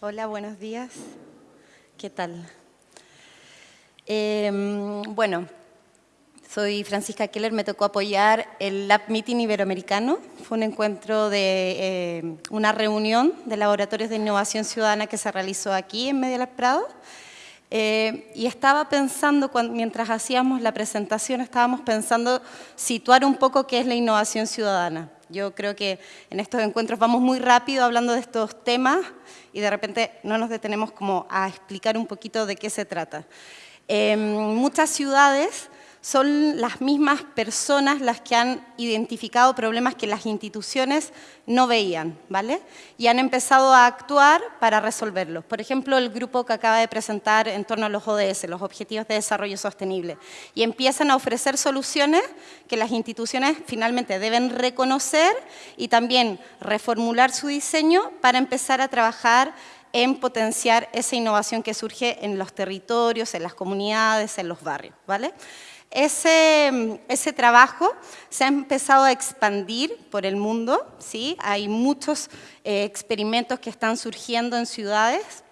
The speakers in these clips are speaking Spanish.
Hola, buenos días. ¿Qué tal? Em, bueno, soy Francisca Keller, me tocó apoyar el Lab Meeting Iberoamericano. Fue un encuentro de em, una reunión de laboratorios de innovación ciudadana que se realizó aquí en Media Lab Prado. Eh, y estaba pensando, mientras hacíamos la presentación, estábamos pensando situar un poco qué es la innovación ciudadana. Yo creo que en estos encuentros vamos muy rápido hablando de estos temas y de repente no nos detenemos como a explicar un poquito de qué se trata. En muchas ciudades son las mismas personas las que han identificado problemas que las instituciones no veían, ¿vale? Y han empezado a actuar para resolverlos. Por ejemplo, el grupo que acaba de presentar en torno a los ODS, los Objetivos de Desarrollo Sostenible, y empiezan a ofrecer soluciones que las instituciones finalmente deben reconocer y también reformular su diseño para empezar a trabajar en potenciar esa innovación que surge en los territorios, en las comunidades, en los barrios, ¿vale? Ese, ese, trabajo se ha empezado a expandir por el mundo, ¿sí? hay muchos eh, experimentos que están surgiendo en ciudades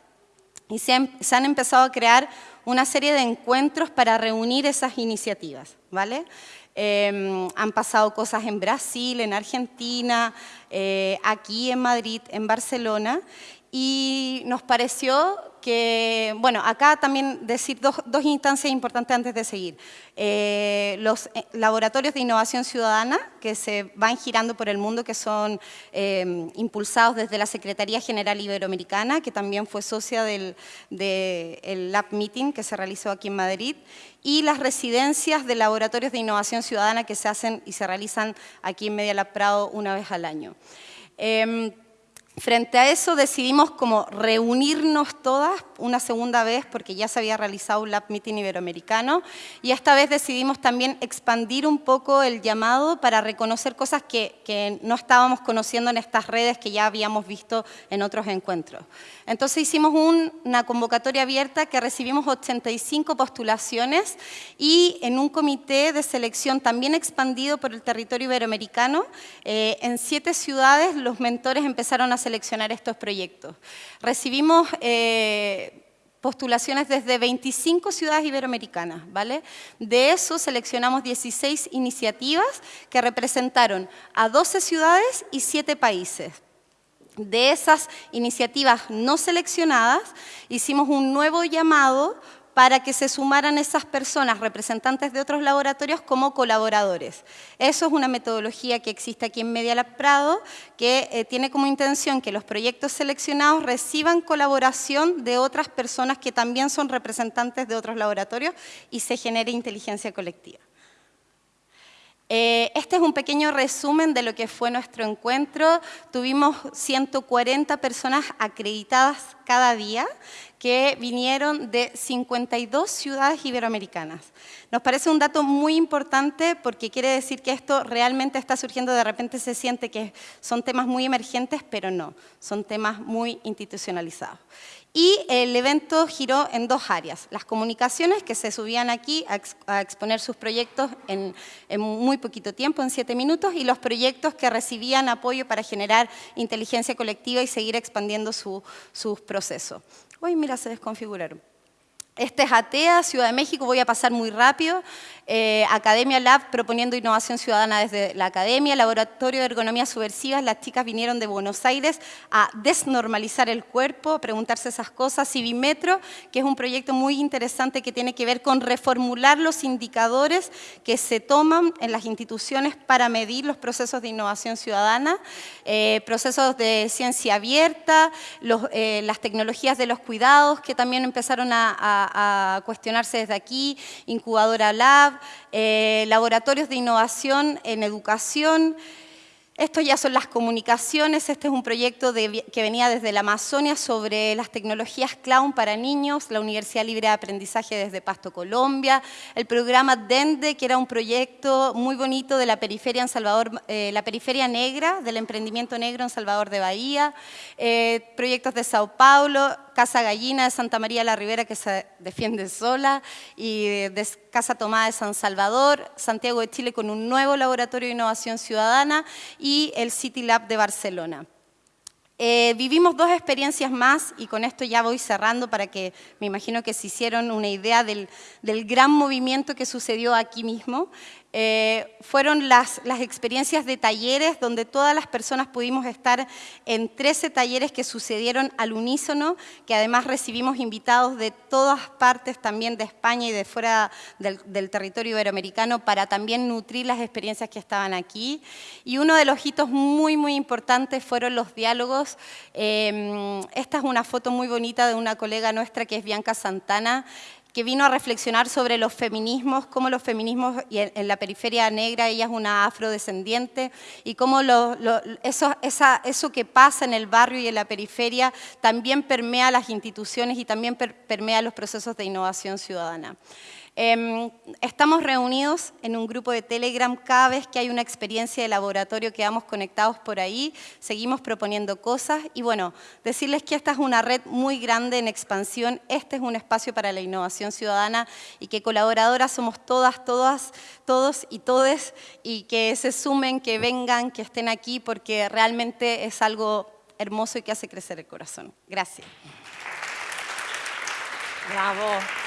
y se han, empezado a crear una serie de encuentros para reunir esas iniciativas. ¿vale? Eh, han pasado cosas en Brasil, en Argentina, eh, aquí en Madrid, en Barcelona, y nos pareció que, bueno, acá también decir dos, dos instancias importantes antes de seguir. Eh, los eh, laboratorios de innovación ciudadana que se van girando por el mundo, que son eh, impulsados desde la Secretaría General Iberoamericana, que también fue socia del, del Lab Meeting que se realizó aquí en Madrid, y las residencias de laboratorios de innovación ciudadana que se hacen y se realizan aquí en Media Lab Prado una vez al año. Em, Frente a eso decidimos como reunirnos todas una segunda vez porque ya se había realizado un Lab Meeting Iberoamericano y esta vez decidimos también expandir un poco el llamado para reconocer cosas que, que no estábamos conociendo en estas redes que ya habíamos visto en otros encuentros. Entonces hicimos una convocatoria abierta que recibimos 85 postulaciones y en un comité de selección también expandido por el territorio iberoamericano, eh, en siete ciudades los mentores empezaron a seleccionar estos proyectos. Recibimos eh, postulaciones desde 25 ciudades iberoamericanas, ¿vale? De eso seleccionamos 16 iniciativas que representaron a 12 ciudades y 7 países. De esas iniciativas no seleccionadas, hicimos un nuevo llamado para que se sumaran esas personas, representantes de otros laboratorios, como colaboradores. Eso es una metodología que existe aquí en Media Lab Prado, que eh, tiene como intención que los proyectos seleccionados reciban colaboración de otras personas que también son representantes de otros laboratorios y se genere inteligencia colectiva. Eh, este es un pequeño resumen de lo que fue nuestro encuentro. Tuvimos 140 personas acreditadas cada día que vinieron de 52 ciudades iberoamericanas. Nos parece un dato muy importante porque quiere decir que esto realmente está surgiendo, de repente se siente que son temas muy emergentes, pero no, son temas muy institucionalizados. Y el evento giró en dos áreas, las comunicaciones que se subían aquí a, exponer sus proyectos en, muy poquito tiempo, en siete minutos, y los proyectos que recibían apoyo para generar inteligencia colectiva y seguir expandiendo sus procesos. Uy, mira, se desconfiguraron. Este es ATEA, Ciudad de México, voy a pasar muy rápido. Eh, Academia Lab proponiendo innovación ciudadana desde la academia, Laboratorio de Ergonomía Subversiva, las chicas vinieron de Buenos Aires a desnormalizar el cuerpo, a preguntarse esas cosas. Civimetro, que es un proyecto muy interesante que tiene que ver con reformular los indicadores que se toman en las instituciones para medir los procesos de innovación ciudadana, eh, procesos de ciencia abierta, eh, las tecnologías de los cuidados que también empezaron a, cuestionarse desde aquí, Incubadora Lab, eh, laboratorios de innovación en educación, esto ya son las comunicaciones, este es un proyecto que venía desde la Amazonia sobre las tecnologías clown para niños, la Universidad Libre de Aprendizaje desde Pasto, Colombia, el programa DENDE, que era un proyecto muy bonito de la periferia, en Salvador, eh, la periferia negra, del emprendimiento negro en Salvador de Bahía, eh, proyectos de Sao Paulo, Casa Gallina de Santa María la Ribera que se defiende sola y Casa Tomada de San Salvador, Santiago de Chile con un nuevo laboratorio de innovación ciudadana y el City Lab de Barcelona. Eh, vivimos dos experiencias más y con esto ya voy cerrando para que me imagino que se hicieron una idea del, del gran movimiento que sucedió aquí mismo. Eh, fueron las, las, experiencias de talleres donde todas las personas pudimos estar en 13 talleres que sucedieron al unísono, que además recibimos invitados de todas partes también de España y de fuera del, del territorio iberoamericano para también nutrir las experiencias que estaban aquí. Y uno de los hitos muy, muy importantes fueron los diálogos. Eh, esta es una foto muy bonita de una colega nuestra que es Bianca Santana, que vino a reflexionar sobre los feminismos, cómo los feminismos, en, la periferia negra ella es una afrodescendiente, y cómo eso que pasa en el barrio y en la periferia también permea las instituciones y también permea los procesos de innovación ciudadana. Em, estamos reunidos en un grupo de Telegram cada vez que hay una experiencia de laboratorio quedamos conectados por ahí, seguimos proponiendo cosas y bueno, decirles que esta es una red muy grande en expansión, este es un espacio para la innovación ciudadana y que colaboradoras somos todas, todas, todos y todes y que se sumen, que vengan, que estén aquí porque realmente es algo hermoso y que hace crecer el corazón. Gracias. Bravo.